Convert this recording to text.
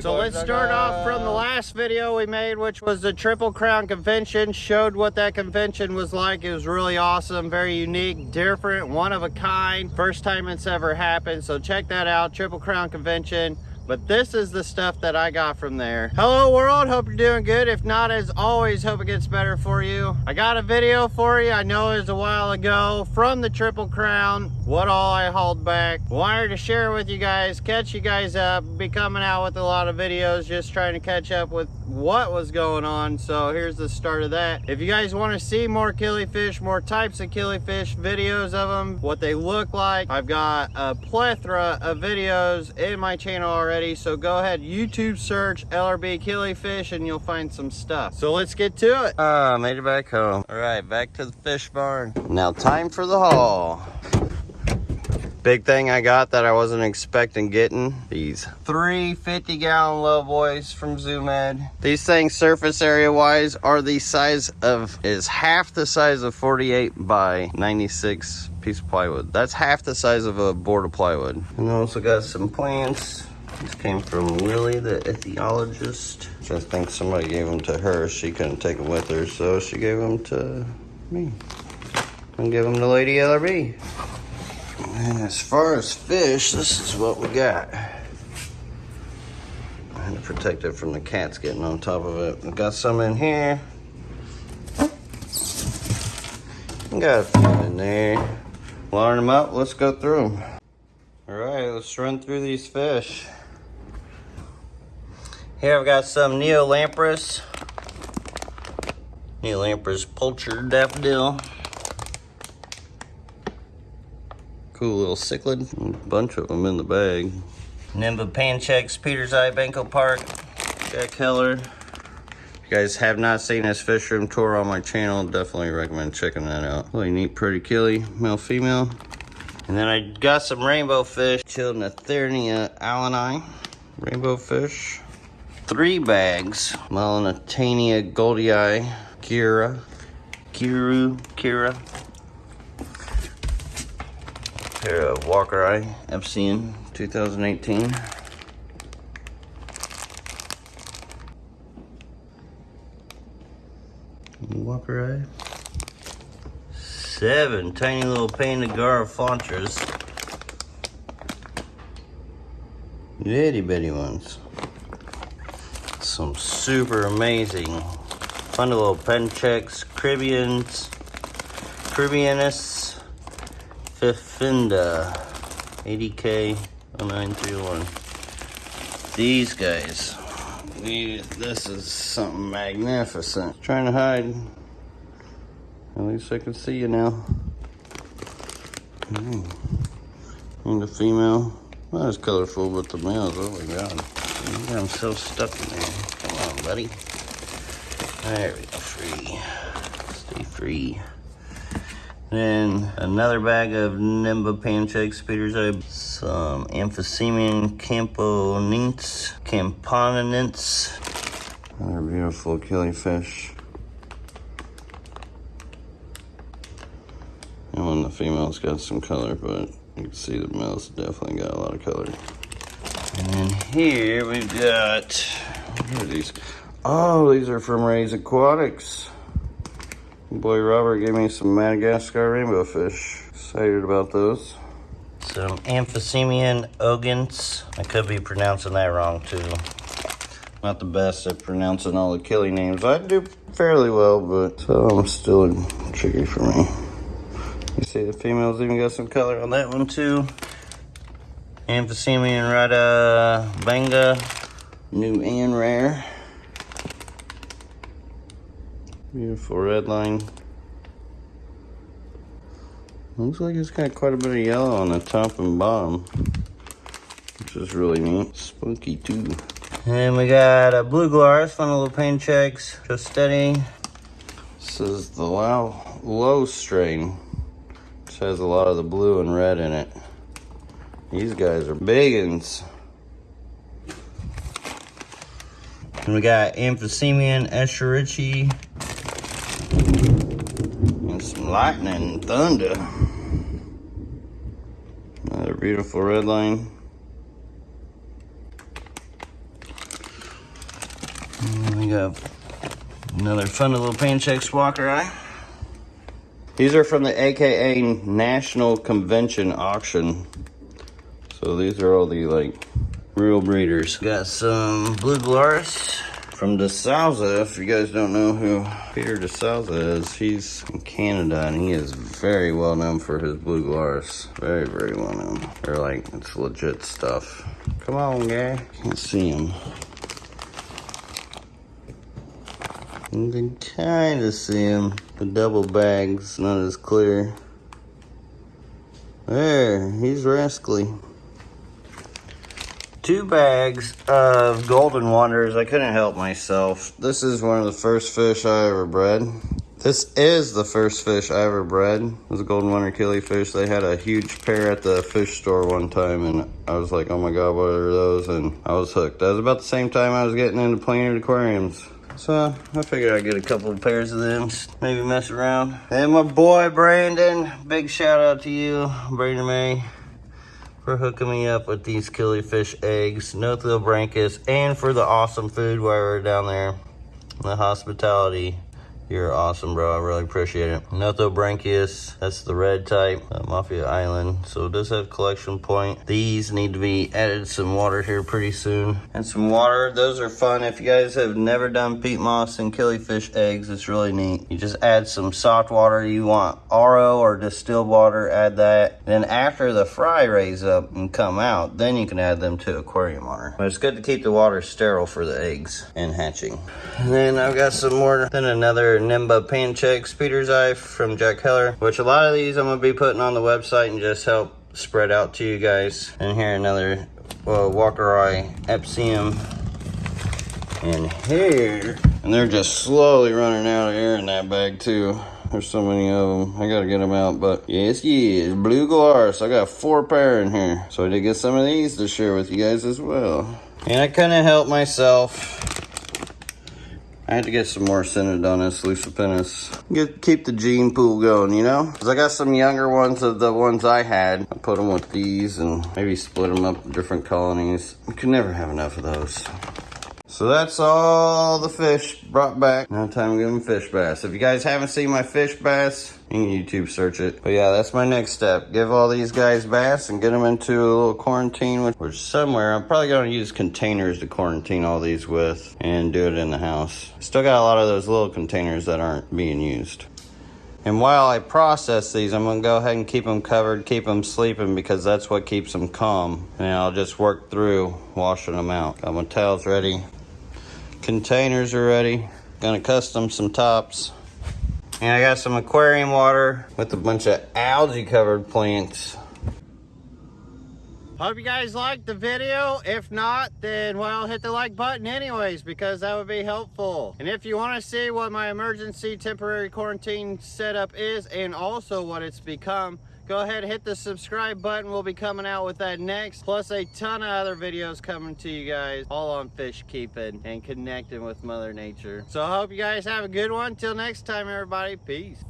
So let's start off from the last video we made, which was the Triple Crown Convention. Showed what that convention was like. It was really awesome, very unique, different, one of a kind. First time it's ever happened. So check that out, Triple Crown Convention but this is the stuff that I got from there. Hello world, hope you're doing good. If not, as always, hope it gets better for you. I got a video for you, I know it was a while ago, from the Triple Crown, what all I hauled back. Wanted to share with you guys, catch you guys up, be coming out with a lot of videos, just trying to catch up with what was going on. So here's the start of that. If you guys want to see more killifish, more types of killifish, videos of them, what they look like, I've got a plethora of videos in my channel already so go ahead, YouTube search LRB Killifish and you'll find some stuff. So let's get to it. Ah, uh, made it back home. All right, back to the fish barn. Now time for the haul. Big thing I got that I wasn't expecting getting, these three 50 gallon low boys from Zoo Med. These things surface area wise are the size of, is half the size of 48 by 96 piece of plywood. That's half the size of a board of plywood. And also got some plants these came from Lily, the ichthyologist. Which I think somebody gave them to her. She couldn't take them with her, so she gave them to me. And give them to Lady LRB. And as far as fish, this is what we got. I had to protect it from the cats getting on top of it. We got some in here. got a few in there. Line them up, let's go through them. All right, let's run through these fish. Here I've got some Neolamprus. Neolamprus Pulcher Daffodil. Cool little cichlid. A bunch of them in the bag. Nimbapanchax, Peter's Eye, Banco Park. Jack Heller. If you guys have not seen this fish room tour on my channel, definitely recommend checking that out. Really neat, pretty killie, male, female. And then I got some rainbow fish, Chilatherina alleni. Rainbow fish three bags. Melanotaenia goldiei, Kira, Kiru, Kira. Pair of uh, walkeri, Epsian 2018. walkeri. Seven tiny little Panda Garrafantas. Itty bitty ones some super amazing Fundulopanchax, Caribbeans, Caribbeanus, Fifinda, 80K 0931. These guys, this is something magnificent. Trying to hide. At least I can see you now. Mm. And the female, not as colorful, but the males, oh my god. I'm so stuck in there. Come on, buddy. There we go, free. Stay free. Then another bag of Nimbapanchax, Peter's Eye, some Aphyosemion Camponense, Camponense. Another beautiful killifish. And of the females got some color, but you can see the males definitely got a lot of color. And then here we've got, what are these? Oh, these are from Ray's Aquatics. Boy Robert gave me some Madagascar rainbow fish. Excited about those. Some Aphyosemion ogans. I could be pronouncing that wrong too. Not the best at pronouncing all the killing names. I do fairly well, but uh, some still tricky for me. You see the females even got some color on that one too. Aphyosemion Rada Banga, new and rare. Beautiful red line. Looks like it's got quite a bit of yellow on the top and bottom, which is really neat. Spunky too. And we got a blue glass, fun little checks, just steady. This is the low, low strain, which has a lot of the blue and red in it. These guys are biggins. And we got Aphyosemion escherichii. And lightning and thunder. Another beautiful red line. We got another fun little Panchex walkeri. These are from the AKA National Convention Auction. So these are all the like real breeders. Got some Blue Gularis from DeSouza, if you guys don't know who Peter DeSouza is, he's in Canada and he is very well known for his blue gularis. Very, very well known. They're like, it's legit stuff. Come on, guy. Can't see him. You can kind of see him. The double bag's not as clear. There, he's rascally two bags of golden wonders. I couldn't help myself. This is one of the first fish I ever bred. This is the first fish I ever bred. It was a golden wonder killifish. They had a huge pair at the fish store one time and I was like, oh my God, what are those? And I was hooked. That was about the same time I was getting into planted aquariums. So I figured I'd get a couple of pairs of them, maybe mess around. And my boy Brandon, big shout out to you, Brandon May for hooking me up with these killifish eggs, Nothobranchius, and for the awesome food while we are down there. The hospitality you're awesome, bro. I really appreciate it. Nothobranchius, that's the red type, uh, Mafia Island. So it does have collection point. These need to be added some water here pretty soon. And some water, those are fun. If you guys have never done peat moss and killifish eggs, it's really neat. You just add some soft water. You want RO or distilled water, add that. Then after the fry raise up and come out, then you can add them to aquarium water. But it's good to keep the water sterile for the eggs and hatching. And then I've got some more, then another Nimbapanchax Peter's Eye from Jack Heller, which a lot of these I'm going to be putting on the website and just help spread out to you guys. And here another well, walkeri Epsium. And here, and they're just slowly running out of air in that bag too. There's so many of them. I gotta get them out, but yes, yes, blue gularis. I got four pair in here. So I did get some of these to share with you guys as well. And I couldn't help myself. I had to get some more Synodontis lucipinnis. Get, keep the gene pool going, you know? Because I got some younger ones of the ones I had. I put them with these and maybe split them up in different colonies. You can never have enough of those. So that's all the fish brought back. Now time to give them fish bass. If you guys haven't seen my fish bass, you can YouTube search it. But yeah, that's my next step. Give all these guys bass and get them into a little quarantine, which, somewhere, I'm probably gonna use containers to quarantine all these with and do it in the house. Still got a lot of those little containers that aren't being used. And while I process these, I'm gonna go ahead and keep them covered, keep them sleeping because that's what keeps them calm. And I'll just work through washing them out. Got my towels ready. Containers are ready. Gonna custom some tops. And I got some aquarium water with a bunch of algae covered plants. Hope you guys liked the video. If not, then well, hit the like button anyways, because that would be helpful. And if you want to see what my emergency temporary quarantine setup is and also what it's become, go ahead hit the subscribe button. We'll be coming out with that next plus a ton of other videos coming to you guys all on fish keeping and connecting with mother nature. So i hope you guys have a good one. Till next time everybody. Peace